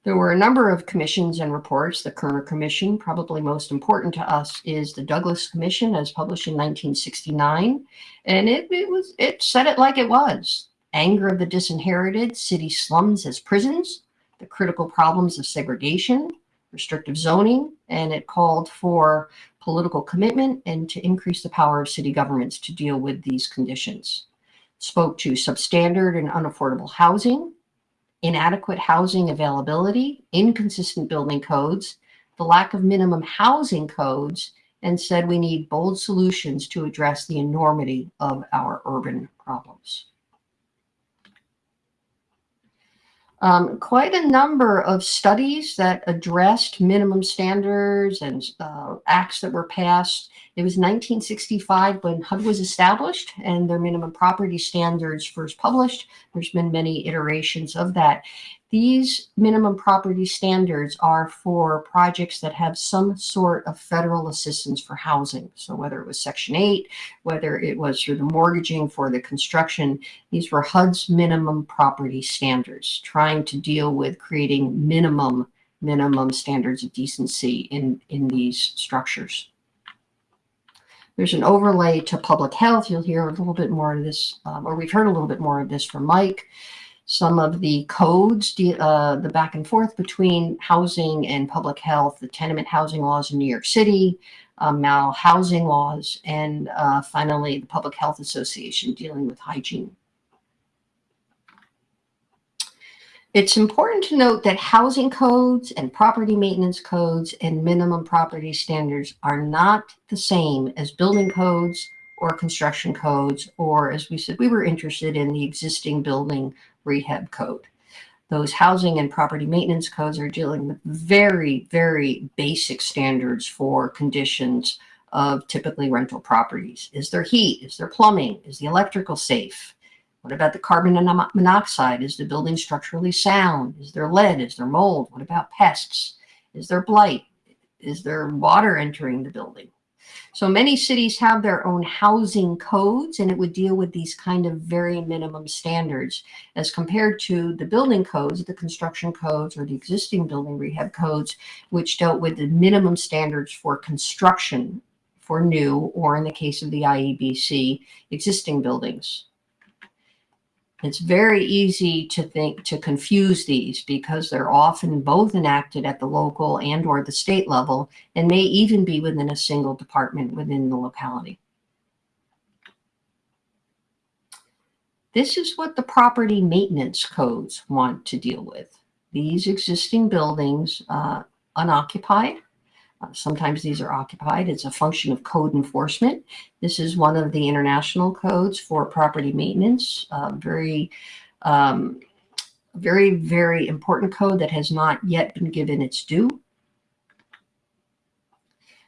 There were a number of commissions and reports. The Kerner Commission, probably most important to us, is the Douglas Commission, as published in 1969, and it, it was it said it like it was: anger of the disinherited, city slums as prisons, the critical problems of segregation, restrictive zoning, and it called for political commitment and to increase the power of city governments to deal with these conditions. Spoke to substandard and unaffordable housing, inadequate housing availability, inconsistent building codes, the lack of minimum housing codes, and said we need bold solutions to address the enormity of our urban problems. Um, quite a number of studies that addressed minimum standards and uh, acts that were passed. It was 1965 when HUD was established and their minimum property standards first published. There's been many iterations of that. These minimum property standards are for projects that have some sort of federal assistance for housing. So whether it was Section 8, whether it was through the mortgaging for the construction, these were HUD's minimum property standards, trying to deal with creating minimum minimum standards of decency in, in these structures. There's an overlay to public health. You'll hear a little bit more of this, um, or we've heard a little bit more of this from Mike some of the codes, uh, the back and forth between housing and public health, the tenement housing laws in New York City, um, now housing laws, and uh, finally the Public Health Association dealing with hygiene. It's important to note that housing codes and property maintenance codes and minimum property standards are not the same as building codes or construction codes, or as we said, we were interested in the existing building rehab code. Those housing and property maintenance codes are dealing with very, very basic standards for conditions of typically rental properties. Is there heat? Is there plumbing? Is the electrical safe? What about the carbon monoxide? Is the building structurally sound? Is there lead? Is there mold? What about pests? Is there blight? Is there water entering the building? So many cities have their own housing codes and it would deal with these kind of very minimum standards as compared to the building codes, the construction codes or the existing building rehab codes, which dealt with the minimum standards for construction for new or in the case of the IEBC, existing buildings. It's very easy to think to confuse these because they're often both enacted at the local and or the state level and may even be within a single department within the locality. This is what the property maintenance codes want to deal with. These existing buildings uh, unoccupied sometimes these are occupied. It's a function of code enforcement. This is one of the international codes for property maintenance. Uh, very, um, very, very important code that has not yet been given its due.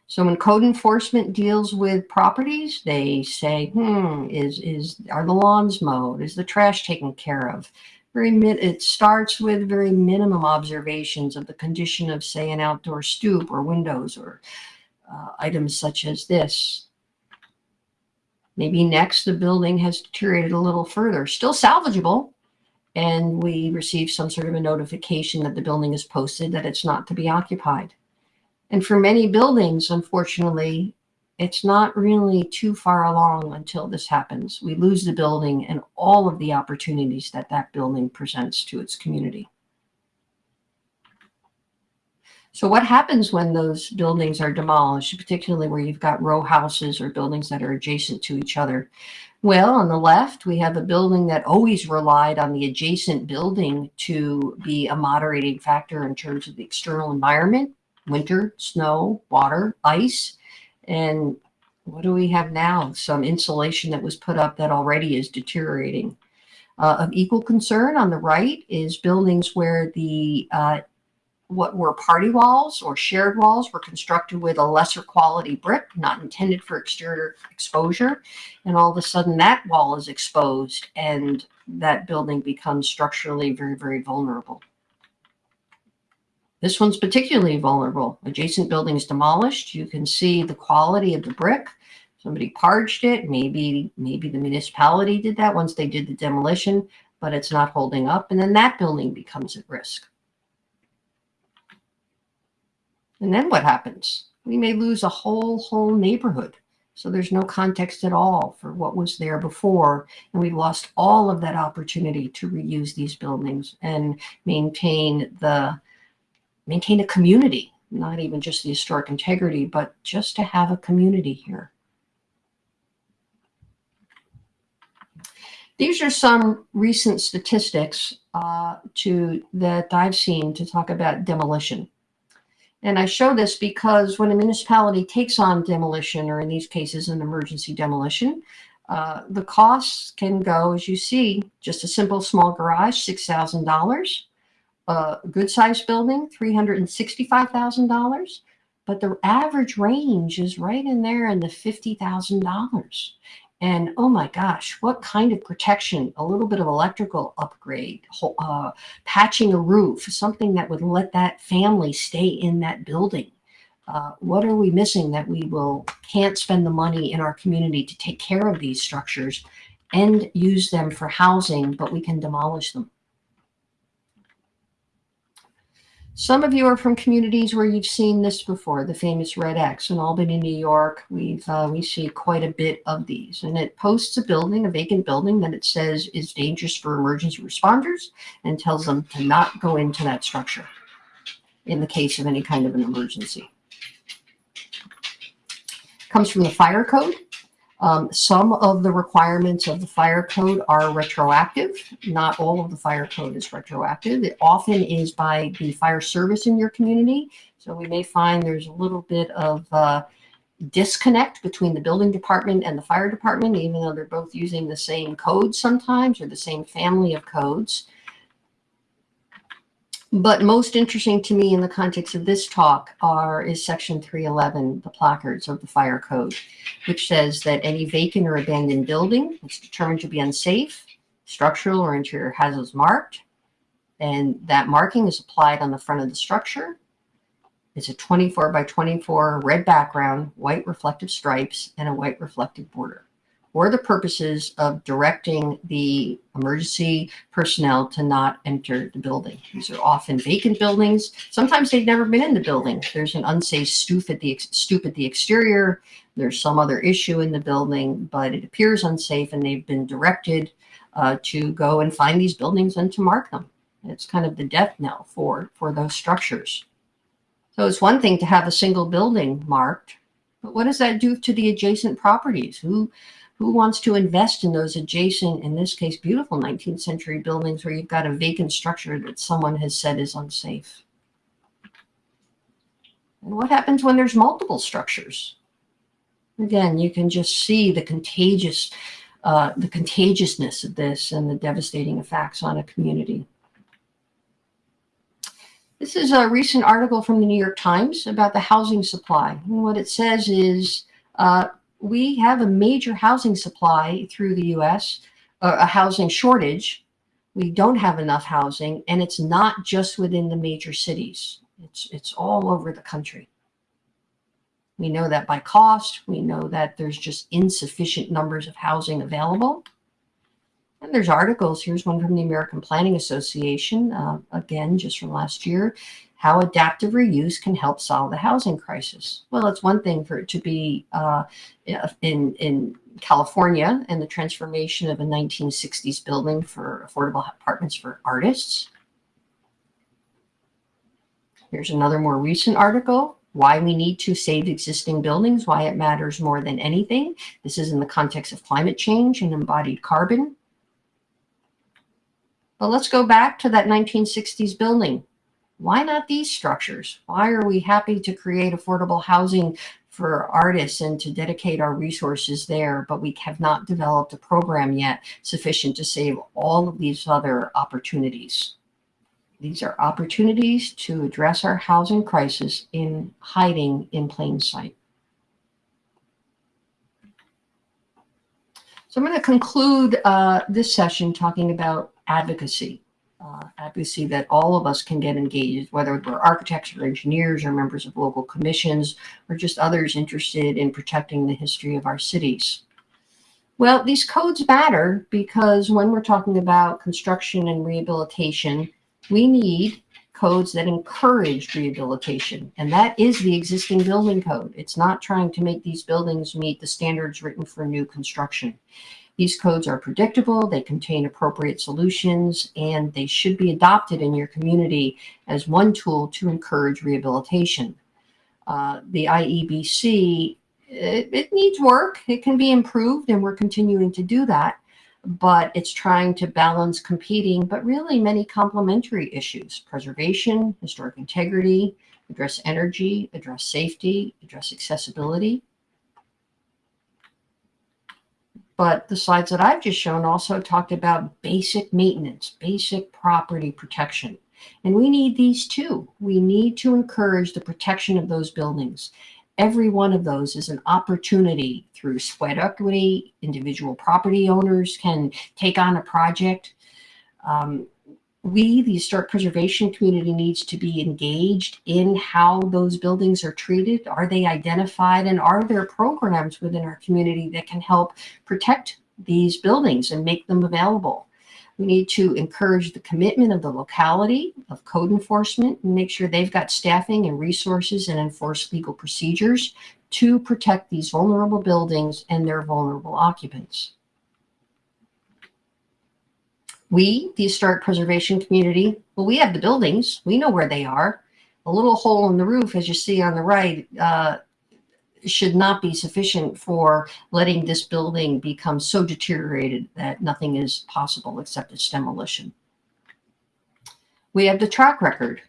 So when code enforcement deals with properties, they say, hmm, is, is, are the lawns mowed? Is the trash taken care of? Very it starts with very minimum observations of the condition of say an outdoor stoop or windows or uh, items such as this. Maybe next the building has deteriorated a little further, still salvageable, and we receive some sort of a notification that the building is posted that it's not to be occupied. And for many buildings, unfortunately, it's not really too far along until this happens. We lose the building and all of the opportunities that that building presents to its community. So what happens when those buildings are demolished, particularly where you've got row houses or buildings that are adjacent to each other? Well, on the left, we have a building that always relied on the adjacent building to be a moderating factor in terms of the external environment, winter, snow, water, ice. And what do we have now? Some insulation that was put up that already is deteriorating. Uh, of equal concern on the right is buildings where the uh, what were party walls or shared walls were constructed with a lesser quality brick, not intended for exterior exposure. And all of a sudden that wall is exposed and that building becomes structurally very, very vulnerable. This one's particularly vulnerable. Adjacent buildings demolished. You can see the quality of the brick. Somebody parged it. Maybe, maybe the municipality did that once they did the demolition, but it's not holding up. And then that building becomes at risk. And then what happens? We may lose a whole, whole neighborhood. So there's no context at all for what was there before. And we've lost all of that opportunity to reuse these buildings and maintain the maintain a community, not even just the historic integrity, but just to have a community here. These are some recent statistics uh, to that I've seen to talk about demolition. And I show this because when a municipality takes on demolition, or in these cases, an emergency demolition, uh, the costs can go, as you see, just a simple small garage, $6,000 a good sized building, $365,000, but the average range is right in there in the $50,000. And oh my gosh, what kind of protection, a little bit of electrical upgrade, uh, patching a roof, something that would let that family stay in that building. Uh, what are we missing that we will can't spend the money in our community to take care of these structures and use them for housing, but we can demolish them? Some of you are from communities where you've seen this before, the famous Red X in Albany, New York. We've uh, we see quite a bit of these, and it posts a building, a vacant building that it says is dangerous for emergency responders, and tells them to not go into that structure in the case of any kind of an emergency. comes from the fire code. Um, some of the requirements of the fire code are retroactive. Not all of the fire code is retroactive. It often is by the fire service in your community. So we may find there's a little bit of uh, disconnect between the building department and the fire department, even though they're both using the same code sometimes or the same family of codes. But most interesting to me in the context of this talk are is section 311, the placards of the fire code, which says that any vacant or abandoned building that's determined to be unsafe, structural or interior hazards marked, and that marking is applied on the front of the structure. It's a 24 by 24 red background, white reflective stripes, and a white reflective border for the purposes of directing the emergency personnel to not enter the building. These are often vacant buildings. Sometimes they've never been in the building. There's an unsafe stoop at the stoop at the exterior. There's some other issue in the building, but it appears unsafe and they've been directed uh, to go and find these buildings and to mark them. It's kind of the death knell for, for those structures. So it's one thing to have a single building marked, but what does that do to the adjacent properties? Who who wants to invest in those adjacent, in this case, beautiful 19th century buildings where you've got a vacant structure that someone has said is unsafe? And what happens when there's multiple structures? Again, you can just see the contagious, uh, the contagiousness of this and the devastating effects on a community. This is a recent article from the New York Times about the housing supply. And what it says is uh, we have a major housing supply through the US, a housing shortage. We don't have enough housing, and it's not just within the major cities. It's, it's all over the country. We know that by cost. We know that there's just insufficient numbers of housing available. And there's articles. Here's one from the American Planning Association, uh, again, just from last year how adaptive reuse can help solve the housing crisis. Well, it's one thing for it to be uh, in, in California and the transformation of a 1960s building for affordable apartments for artists. Here's another more recent article, why we need to save existing buildings, why it matters more than anything. This is in the context of climate change and embodied carbon. But let's go back to that 1960s building why not these structures? Why are we happy to create affordable housing for artists and to dedicate our resources there, but we have not developed a program yet sufficient to save all of these other opportunities. These are opportunities to address our housing crisis in hiding in plain sight. So I'm going to conclude uh, this session talking about advocacy uh, advocacy that all of us can get engaged, whether we're architects or engineers or members of local commissions or just others interested in protecting the history of our cities. Well, these codes matter because when we're talking about construction and rehabilitation, we need codes that encourage rehabilitation. And that is the existing building code. It's not trying to make these buildings meet the standards written for new construction. These codes are predictable, they contain appropriate solutions, and they should be adopted in your community as one tool to encourage rehabilitation. Uh, the IEBC, it, it needs work, it can be improved, and we're continuing to do that but it's trying to balance competing, but really many complementary issues, preservation, historic integrity, address energy, address safety, address accessibility. But the slides that I've just shown also talked about basic maintenance, basic property protection. And we need these too. We need to encourage the protection of those buildings. Every one of those is an opportunity through sweat equity. Individual property owners can take on a project. Um, we, the historic preservation community, needs to be engaged in how those buildings are treated. Are they identified and are there programs within our community that can help protect these buildings and make them available? We need to encourage the commitment of the locality, of code enforcement, and make sure they've got staffing and resources and enforce legal procedures to protect these vulnerable buildings and their vulnerable occupants. We, the historic preservation community, well, we have the buildings. We know where they are. A little hole in the roof, as you see on the right, uh, should not be sufficient for letting this building become so deteriorated that nothing is possible except its demolition. We have the track record.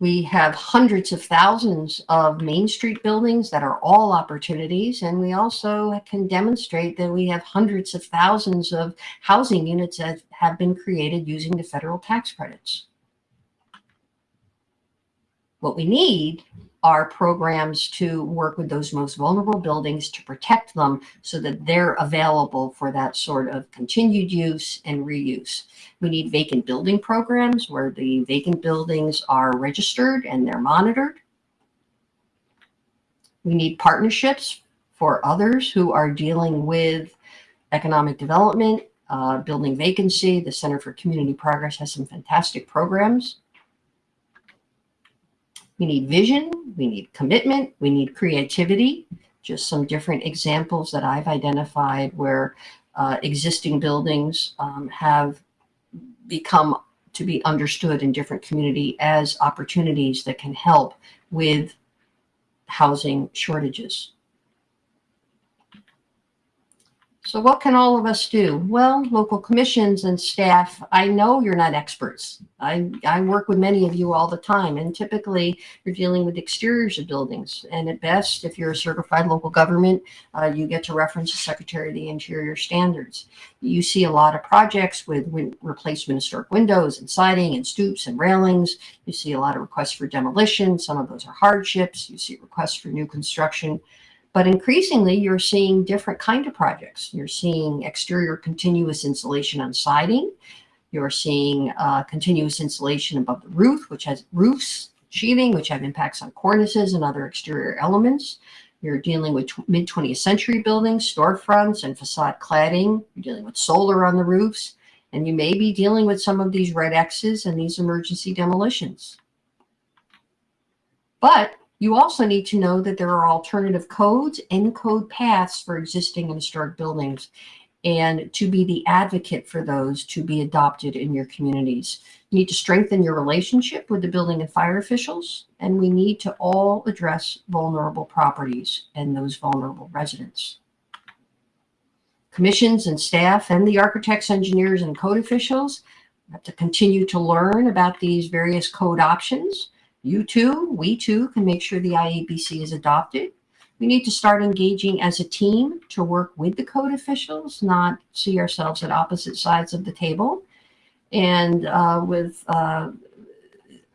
We have hundreds of thousands of Main Street buildings that are all opportunities. And we also can demonstrate that we have hundreds of thousands of housing units that have been created using the federal tax credits. What we need are programs to work with those most vulnerable buildings to protect them so that they're available for that sort of continued use and reuse. We need vacant building programs where the vacant buildings are registered and they're monitored. We need partnerships for others who are dealing with economic development, uh, building vacancy. The Center for Community Progress has some fantastic programs. We need vision, we need commitment, we need creativity. Just some different examples that I've identified where uh, existing buildings um, have become to be understood in different community as opportunities that can help with housing shortages. So what can all of us do? Well, local commissions and staff, I know you're not experts. I, I work with many of you all the time, and typically you're dealing with exteriors of buildings. And at best, if you're a certified local government, uh, you get to reference the Secretary of the Interior standards. You see a lot of projects with replacement of historic windows and siding and stoops and railings. You see a lot of requests for demolition. Some of those are hardships. You see requests for new construction. But increasingly, you're seeing different kind of projects. You're seeing exterior continuous insulation on siding. You're seeing uh, continuous insulation above the roof, which has roofs, sheathing, which have impacts on cornices and other exterior elements. You're dealing with mid 20th century buildings, storefronts, and facade cladding. You're dealing with solar on the roofs. And you may be dealing with some of these red X's and these emergency demolitions. But you also need to know that there are alternative codes and code paths for existing and historic buildings and to be the advocate for those to be adopted in your communities. You need to strengthen your relationship with the building and fire officials, and we need to all address vulnerable properties and those vulnerable residents. Commissions and staff and the architects, engineers, and code officials have to continue to learn about these various code options you too, we too can make sure the IEBC is adopted. We need to start engaging as a team to work with the code officials, not see ourselves at opposite sides of the table. And uh, with uh,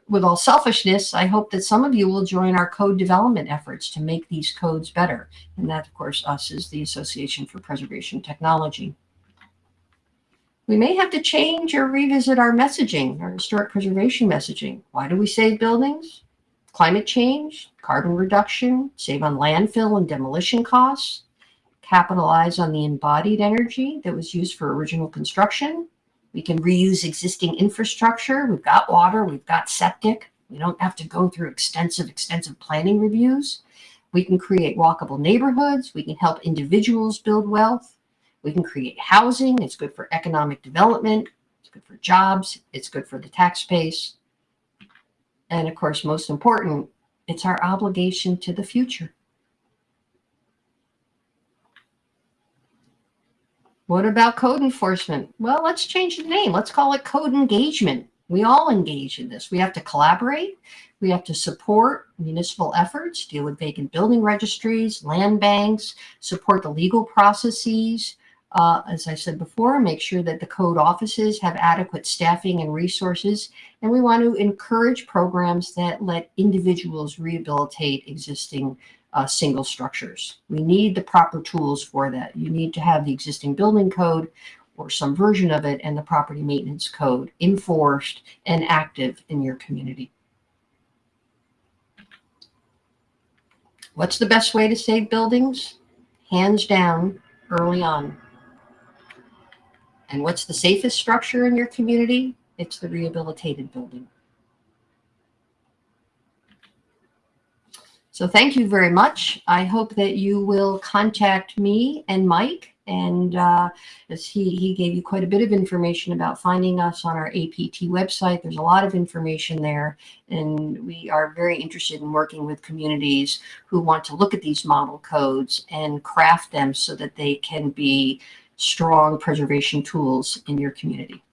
with all selfishness, I hope that some of you will join our code development efforts to make these codes better. And that, of course, us is the Association for Preservation Technology. We may have to change or revisit our messaging, our historic preservation messaging. Why do we save buildings? Climate change, carbon reduction, save on landfill and demolition costs, capitalize on the embodied energy that was used for original construction. We can reuse existing infrastructure. We've got water, we've got septic. We don't have to go through extensive, extensive planning reviews. We can create walkable neighborhoods. We can help individuals build wealth. We can create housing. It's good for economic development. It's good for jobs. It's good for the tax base. And of course, most important, it's our obligation to the future. What about code enforcement? Well, let's change the name. Let's call it code engagement. We all engage in this. We have to collaborate. We have to support municipal efforts, deal with vacant building registries, land banks, support the legal processes, uh, as I said before, make sure that the code offices have adequate staffing and resources. And we want to encourage programs that let individuals rehabilitate existing uh, single structures. We need the proper tools for that. You need to have the existing building code or some version of it and the property maintenance code enforced and active in your community. What's the best way to save buildings? Hands down, early on. And what's the safest structure in your community? It's the rehabilitated building. So thank you very much. I hope that you will contact me and Mike And uh, as he, he gave you quite a bit of information about finding us on our APT website. There's a lot of information there. And we are very interested in working with communities who want to look at these model codes and craft them so that they can be strong preservation tools in your community.